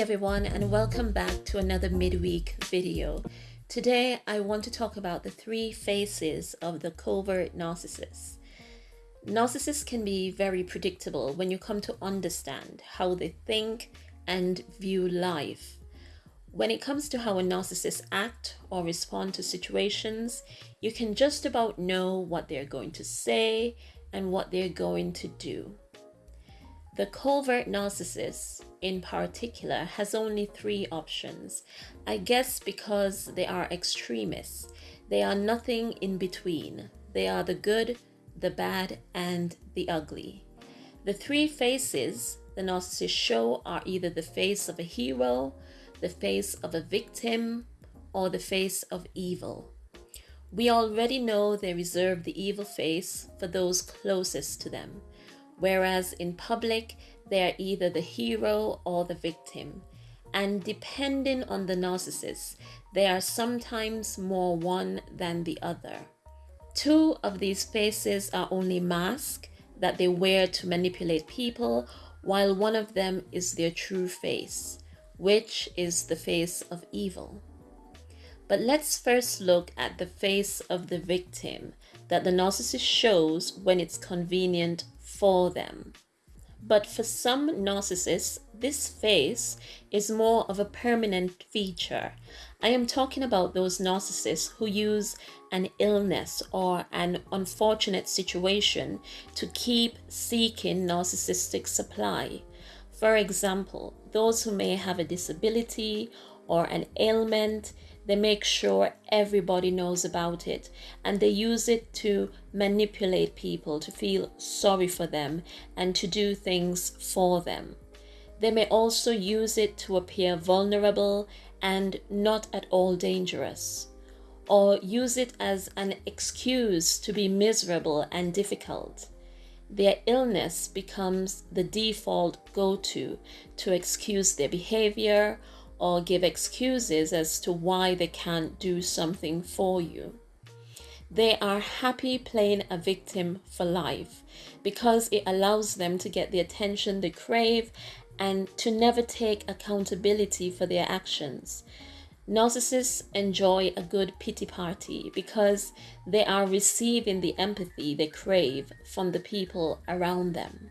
everyone and welcome back to another midweek video. Today I want to talk about the three faces of the covert narcissist. Narcissists can be very predictable when you come to understand how they think and view life. When it comes to how a narcissist act or respond to situations, you can just about know what they're going to say and what they're going to do. The covert narcissist, in particular, has only three options. I guess because they are extremists. They are nothing in between. They are the good, the bad, and the ugly. The three faces the narcissist show are either the face of a hero, the face of a victim, or the face of evil. We already know they reserve the evil face for those closest to them whereas in public, they are either the hero or the victim. And depending on the narcissist, they are sometimes more one than the other. Two of these faces are only masks that they wear to manipulate people, while one of them is their true face, which is the face of evil. But let's first look at the face of the victim that the narcissist shows when it's convenient for them. But for some narcissists, this face is more of a permanent feature. I am talking about those narcissists who use an illness or an unfortunate situation to keep seeking narcissistic supply. For example, those who may have a disability or an ailment they make sure everybody knows about it and they use it to manipulate people to feel sorry for them and to do things for them. They may also use it to appear vulnerable and not at all dangerous, or use it as an excuse to be miserable and difficult. Their illness becomes the default go to to excuse their behavior or give excuses as to why they can't do something for you. They are happy playing a victim for life because it allows them to get the attention they crave and to never take accountability for their actions. Narcissists enjoy a good pity party because they are receiving the empathy they crave from the people around them.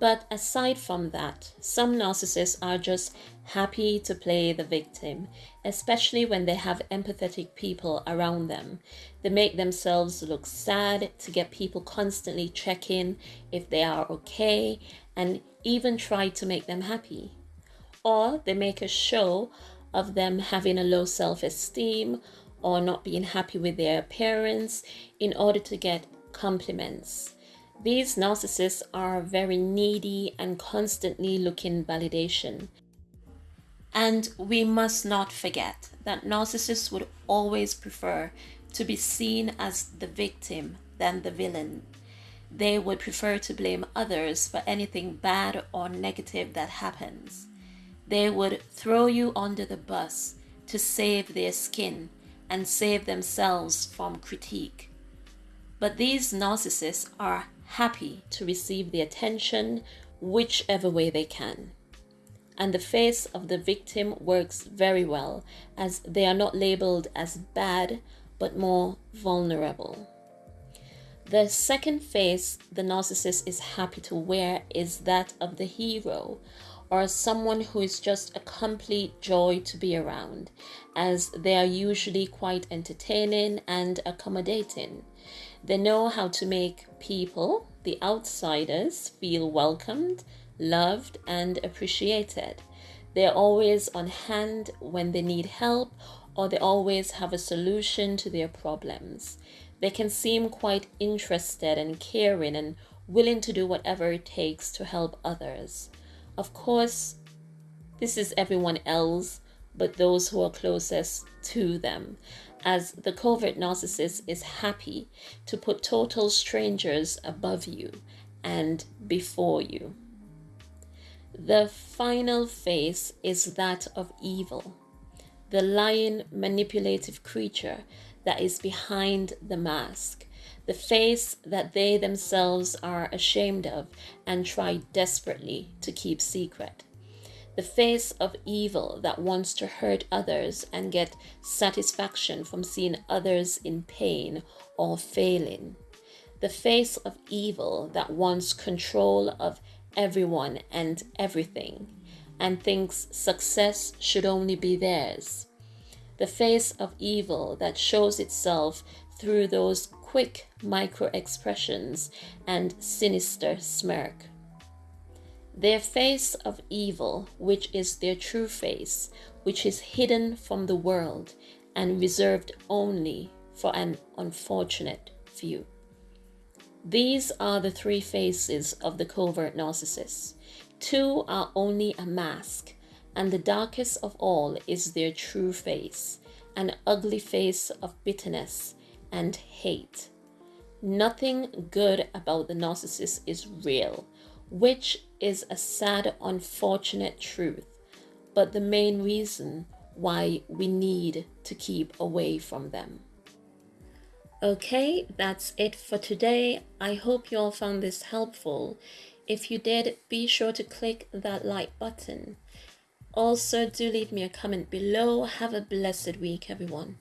But aside from that, some narcissists are just happy to play the victim, especially when they have empathetic people around them. They make themselves look sad to get people constantly checking if they are okay and even try to make them happy. Or they make a show of them having a low self esteem or not being happy with their appearance in order to get compliments. These narcissists are very needy and constantly looking validation. And we must not forget that narcissists would always prefer to be seen as the victim than the villain. They would prefer to blame others for anything bad or negative that happens. They would throw you under the bus to save their skin and save themselves from critique. But these narcissists are happy to receive the attention whichever way they can. And the face of the victim works very well as they are not labeled as bad but more vulnerable. The second face the narcissist is happy to wear is that of the hero or someone who is just a complete joy to be around, as they are usually quite entertaining and accommodating. They know how to make people, the outsiders, feel welcomed, loved, and appreciated. They're always on hand when they need help or they always have a solution to their problems. They can seem quite interested and caring and willing to do whatever it takes to help others. Of course, this is everyone else but those who are closest to them as the covert narcissist is happy to put total strangers above you and before you. The final face is that of evil, the lying, manipulative creature that is behind the mask, the face that they themselves are ashamed of and try desperately to keep secret. The face of evil that wants to hurt others and get satisfaction from seeing others in pain or failing, the face of evil that wants control of everyone and everything and thinks success should only be theirs, the face of evil that shows itself through those quick micro expressions and sinister smirk their face of evil, which is their true face, which is hidden from the world and reserved only for an unfortunate few. These are the three faces of the covert narcissist. Two are only a mask, and the darkest of all is their true face, an ugly face of bitterness and hate. Nothing good about the narcissist is real which is a sad, unfortunate truth, but the main reason why we need to keep away from them. Okay, that's it for today. I hope you all found this helpful. If you did, be sure to click that like button. Also, do leave me a comment below. Have a blessed week, everyone.